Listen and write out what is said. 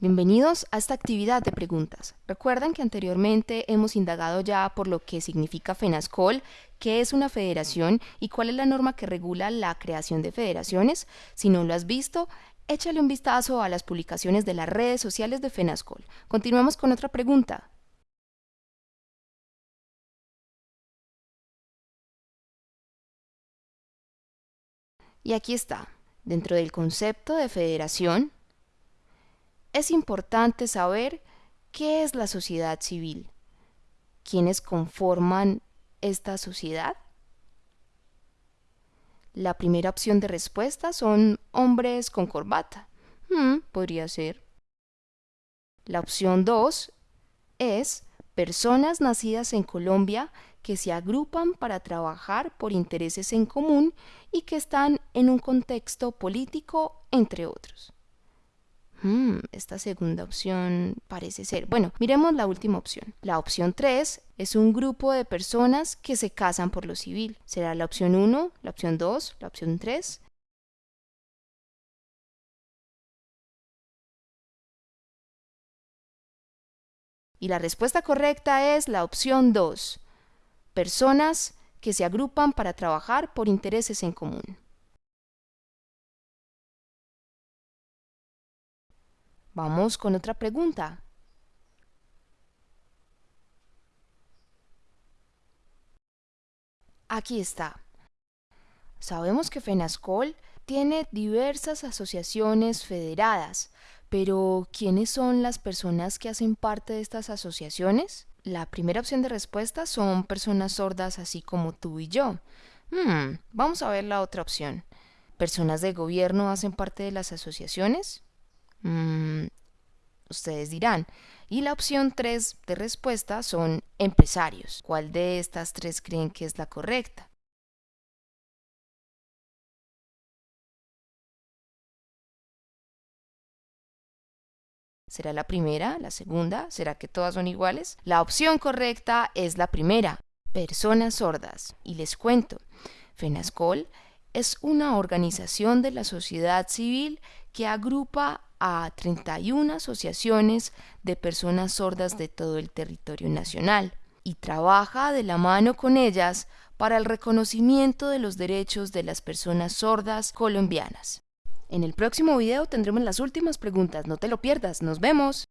Bienvenidos a esta actividad de preguntas. Recuerdan que anteriormente hemos indagado ya por lo que significa FENASCOL, qué es una federación y cuál es la norma que regula la creación de federaciones. Si no lo has visto, échale un vistazo a las publicaciones de las redes sociales de FENASCOL. Continuamos con otra pregunta. Y aquí está. Dentro del concepto de federación, es importante saber qué es la sociedad civil, quiénes conforman esta sociedad. La primera opción de respuesta son hombres con corbata. Hmm, podría ser. La opción 2 es personas nacidas en Colombia que se agrupan para trabajar por intereses en común y que están en un contexto político, entre otros. Hmm, esta segunda opción parece ser. Bueno, miremos la última opción. La opción 3 es un grupo de personas que se casan por lo civil. ¿Será la opción 1, la opción 2, la opción 3? Y la respuesta correcta es la opción 2. Personas que se agrupan para trabajar por intereses en común. Vamos con otra pregunta. Aquí está. Sabemos que FENASCOL tiene diversas asociaciones federadas, pero ¿quiénes son las personas que hacen parte de estas asociaciones? La primera opción de respuesta son personas sordas así como tú y yo. Hmm, vamos a ver la otra opción. ¿Personas de gobierno hacen parte de las asociaciones? Mm, ustedes dirán. Y la opción 3 de respuesta son empresarios. ¿Cuál de estas tres creen que es la correcta? ¿Será la primera? ¿La segunda? ¿Será que todas son iguales? La opción correcta es la primera, personas sordas. Y les cuento, FENASCOL es una organización de la sociedad civil que agrupa a 31 asociaciones de personas sordas de todo el territorio nacional y trabaja de la mano con ellas para el reconocimiento de los derechos de las personas sordas colombianas. En el próximo video tendremos las últimas preguntas, no te lo pierdas, nos vemos.